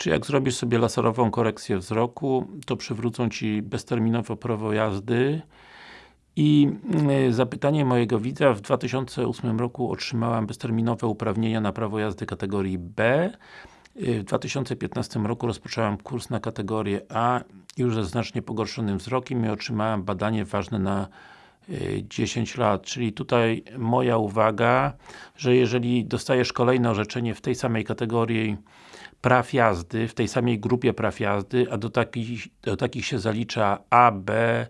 Czy jak zrobisz sobie laserową korekcję wzroku, to przywrócą Ci bezterminowo prawo jazdy? I y, zapytanie mojego widza, w 2008 roku otrzymałam bezterminowe uprawnienia na prawo jazdy kategorii B. Y, w 2015 roku rozpoczęłam kurs na kategorię A. Już ze znacznie pogorszonym wzrokiem i otrzymałem badanie ważne na 10 y, lat, czyli tutaj moja uwaga, że jeżeli dostajesz kolejne orzeczenie w tej samej kategorii praw jazdy, w tej samej grupie praw jazdy, a do takich, do takich się zalicza A, B,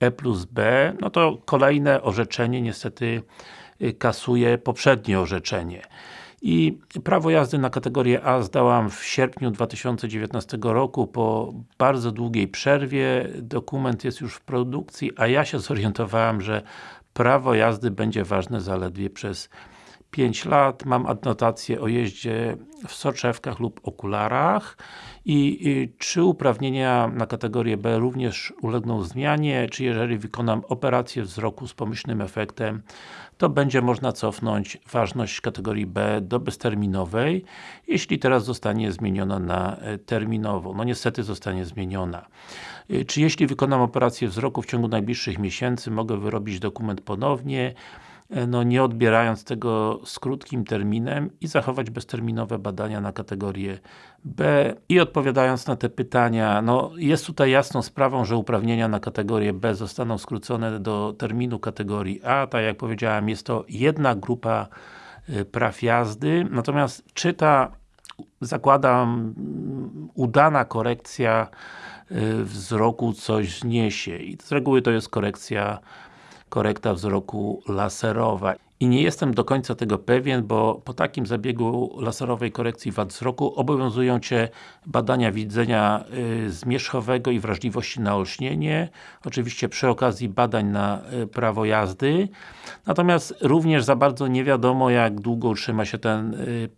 E plus B, no to kolejne orzeczenie niestety y, kasuje poprzednie orzeczenie. I prawo jazdy na kategorię A zdałam w sierpniu 2019 roku po bardzo długiej przerwie. Dokument jest już w produkcji, a ja się zorientowałem, że prawo jazdy będzie ważne zaledwie przez 5 lat, mam adnotację o jeździe w soczewkach lub okularach i, i, czy uprawnienia na kategorię B również ulegną zmianie, czy jeżeli wykonam operację wzroku z pomyślnym efektem, to będzie można cofnąć ważność kategorii B do bezterminowej, jeśli teraz zostanie zmieniona na e, terminową. No niestety zostanie zmieniona. E, czy jeśli wykonam operację wzroku w ciągu najbliższych miesięcy, mogę wyrobić dokument ponownie, no nie odbierając tego z krótkim terminem i zachować bezterminowe badania na kategorię B i odpowiadając na te pytania, no jest tutaj jasną sprawą, że uprawnienia na kategorię B zostaną skrócone do terminu kategorii A, tak jak powiedziałem, jest to jedna grupa e, praw jazdy, natomiast czy ta zakładam udana korekcja e, wzroku coś zniesie? I z reguły to jest korekcja korekta wzroku laserowa. I nie jestem do końca tego pewien, bo po takim zabiegu laserowej korekcji wad wzroku obowiązują Cię badania widzenia y, zmierzchowego i wrażliwości na olśnienie, oczywiście przy okazji badań na y, prawo jazdy. Natomiast również za bardzo nie wiadomo jak długo utrzyma się ten y,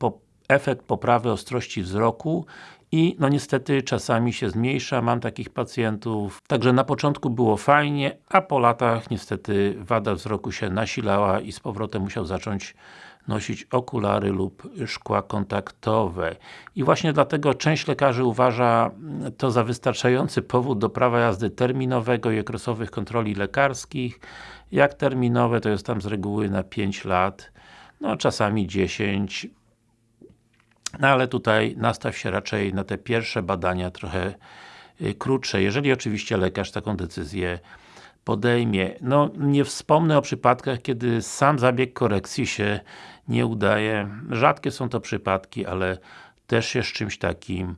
efekt poprawy ostrości wzroku i no niestety czasami się zmniejsza, mam takich pacjentów. Także na początku było fajnie, a po latach niestety wada wzroku się nasilała i z powrotem musiał zacząć nosić okulary lub szkła kontaktowe. I właśnie dlatego część lekarzy uważa to za wystarczający powód do prawa jazdy terminowego i okresowych kontroli lekarskich. Jak terminowe to jest tam z reguły na 5 lat, no czasami 10, no ale tutaj nastaw się raczej na te pierwsze badania trochę y, krótsze, jeżeli oczywiście lekarz taką decyzję podejmie. No, nie wspomnę o przypadkach, kiedy sam zabieg korekcji się nie udaje. Rzadkie są to przypadki, ale też się z czymś takim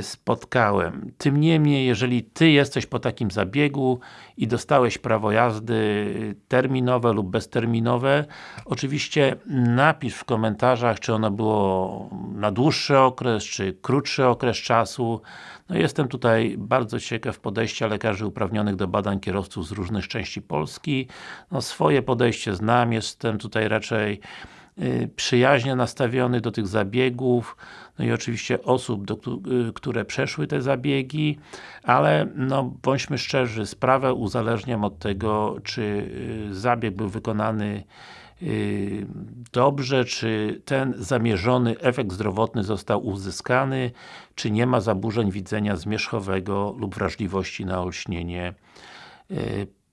spotkałem. Tym niemniej, jeżeli Ty jesteś po takim zabiegu i dostałeś prawo jazdy y, terminowe lub bezterminowe, oczywiście napisz w komentarzach, czy ono było na dłuższy okres, czy krótszy okres czasu. No jestem tutaj bardzo ciekaw podejścia lekarzy uprawnionych do badań kierowców z różnych części Polski. No swoje podejście znam, jestem tutaj raczej Y, przyjaźnie nastawiony do tych zabiegów, no i oczywiście osób, do, y, które przeszły te zabiegi, ale no bądźmy szczerzy, sprawę uzależniam od tego, czy y, zabieg był wykonany dobrze, czy ten zamierzony efekt zdrowotny został uzyskany, czy nie ma zaburzeń widzenia zmierzchowego lub wrażliwości na olśnienie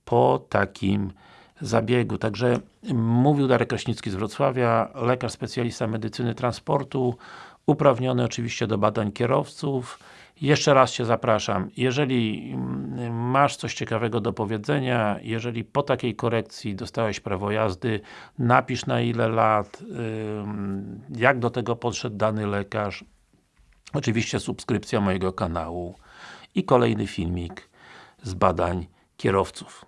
po takim zabiegu. Także mówił Darek Kraśnicki z Wrocławia, lekarz specjalista medycyny transportu, uprawniony oczywiście do badań kierowców. Jeszcze raz Cię zapraszam, jeżeli mm, masz coś ciekawego do powiedzenia, jeżeli po takiej korekcji dostałeś prawo jazdy, napisz na ile lat, jak do tego podszedł dany lekarz, oczywiście subskrypcja mojego kanału i kolejny filmik z badań kierowców.